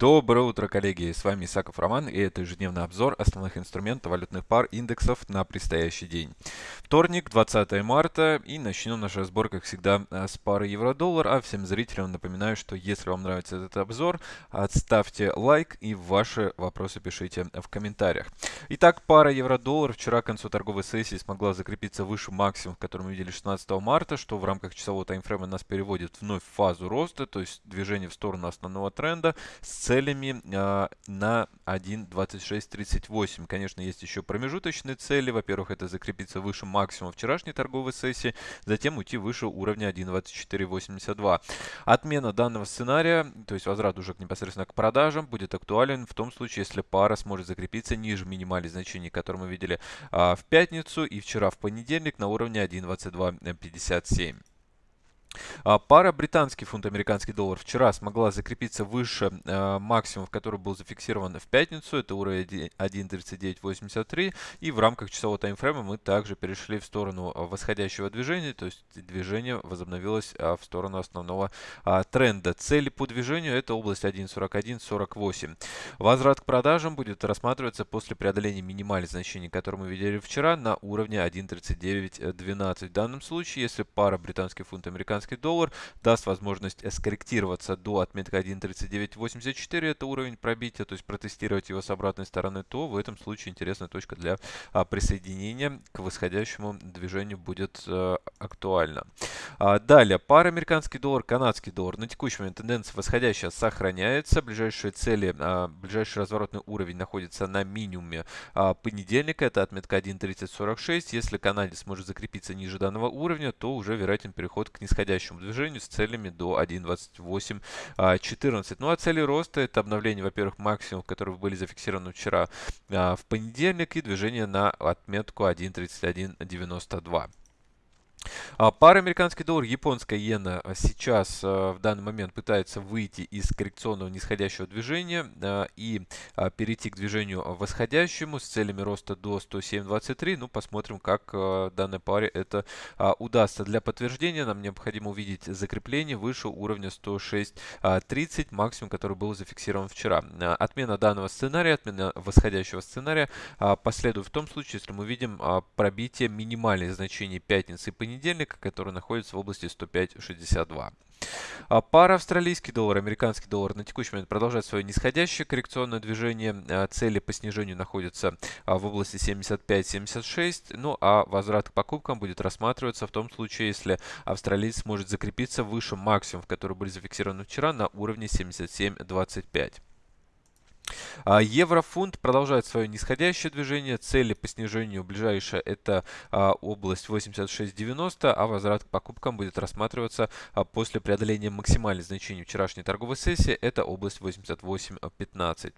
Доброе утро, коллеги! С вами Исаков Роман, и это ежедневный обзор основных инструментов валютных пар индексов на предстоящий день. Вторник, 20 марта, и начнем наш разбор, как всегда, э, с пары евро-доллар. А всем зрителям напоминаю, что если вам нравится этот обзор, ставьте лайк и ваши вопросы пишите в комментариях. Итак, пара евро-доллар вчера к концу торговой сессии смогла закрепиться выше максимум, который мы видели 16 марта, что в рамках часового таймфрейма нас переводит вновь в фазу роста, то есть движение в сторону основного тренда с целями э, на 1.2638. Конечно, есть еще промежуточные цели. Во-первых, это закрепиться выше максимума вчерашней торговой сессии, затем уйти выше уровня 1.2482. Отмена данного сценария, то есть возврат уже непосредственно к продажам, будет актуален в том случае, если пара сможет закрепиться ниже минимальных значений, которые мы видели а, в пятницу и вчера в понедельник на уровне 1.2257. А, пара британский фунт американский доллар вчера смогла закрепиться выше э, максимума, который был зафиксирован в пятницу. Это уровень 1.3983. И в рамках часового таймфрейма мы также перешли в сторону восходящего движения. То есть движение возобновилось э, в сторону основного э, тренда. Цели по движению это область 1.4148. Возврат к продажам будет рассматриваться после преодоления минимальных значений, которые мы видели вчера на уровне 1.3912. В данном случае, если пара британский фунт американский доллар, даст возможность скорректироваться до отметки 1.3984, это уровень пробития, то есть протестировать его с обратной стороны, то в этом случае интересная точка для а, присоединения к восходящему движению будет а, актуальна. А, далее, пара американский доллар, канадский доллар. На текущий момент тенденция восходящая сохраняется. Ближайшие цели, а, ближайший разворотный уровень находится на минимуме а, понедельника, это отметка 1.3046. Если канадец сможет закрепиться ниже данного уровня, то уже вероятен переход к нисходящему движению с целями до 1.2814. А, ну а цели роста это обновление, во-первых, максимумов, которые были зафиксированы вчера в понедельник и движение на отметку 1.3192. А, пара американский доллар, японская иена а, сейчас а, в данный момент пытается выйти из коррекционного нисходящего движения и перейти к движению восходящему с целями роста до 107.23. Ну, посмотрим, как данной паре это удастся. Для подтверждения нам необходимо увидеть закрепление выше уровня 106.30, максимум, который был зафиксирован вчера. Отмена данного сценария, отмена восходящего сценария последует в том случае, если мы видим пробитие минимальных значений пятницы и понедельника понедельника, который находится в области 105.62. А пара австралийский доллар, американский доллар на текущий момент продолжает свое нисходящее коррекционное движение. А, цели по снижению находятся а, в области 75-76. Ну а возврат к покупкам будет рассматриваться в том случае, если австралиец сможет закрепиться выше максимумов, которые были зафиксированы вчера на уровне 77.25. А, еврофунт продолжает свое нисходящее движение. Цели по снижению ближайшая это а, область 86.90, а возврат к покупкам будет рассматриваться а, после преодоления максимальных значений вчерашней торговой сессии. Это область 88.15.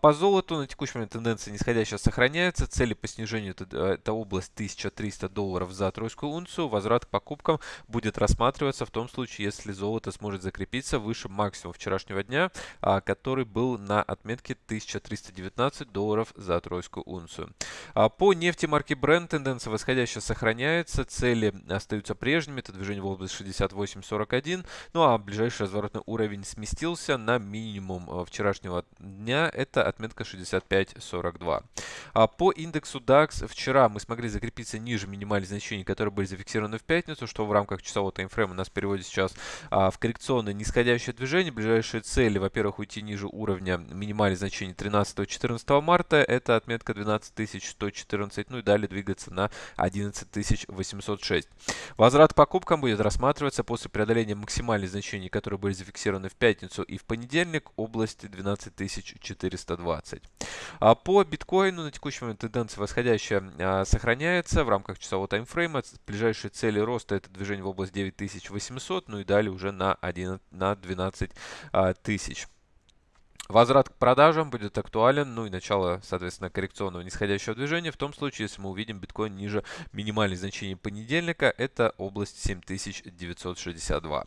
По золоту на текущий момент тенденция нисходящая сохраняется. Цели по снижению это, область 1300 долларов за тройскую унцию. Возврат к покупкам будет рассматриваться в том случае, если золото сможет закрепиться выше максимума вчерашнего дня, который был на отметке 1319 долларов за тройскую унцию. А по нефти марки Brent тенденция восходящая сохраняется, цели остаются прежними, это движение в область 68.41, ну а ближайший разворотный уровень сместился на минимум э, вчерашнего дня, это отметка 65.42. А по индексу DAX вчера мы смогли закрепиться ниже минимальных значений, которые были зафиксированы в пятницу, что в рамках часового таймфрейма нас переводит сейчас а, в коррекционное нисходящее движение. Ближайшие цели, во-первых, уйти ниже уровня минимальных значений 13-14 марта, это отметка 12114, ну и далее двигаться на 11806. Возврат покупкам будет рассматриваться после преодоления максимальных значений, которые были зафиксированы в пятницу и в понедельник, области 12420. А по биткоину на текущий момент тенденция восходящая а, сохраняется в рамках часового таймфрейма. Ближайшие цели роста это движение в область 9800, ну и далее уже на, 11, на 12 а, тысяч. Возврат к продажам будет актуален, ну и начало, соответственно, коррекционного нисходящего движения. В том случае, если мы увидим биткоин ниже минимальных значений понедельника, это область 7962.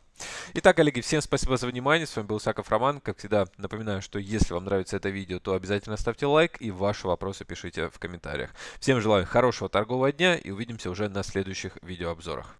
Итак, коллеги, всем спасибо за внимание. С вами был Саков Роман. Как всегда, напоминаю, что если вам нравится это видео, то обязательно ставьте лайк и ваши вопросы пишите в комментариях. Всем желаю хорошего торгового дня и увидимся уже на следующих видеообзорах.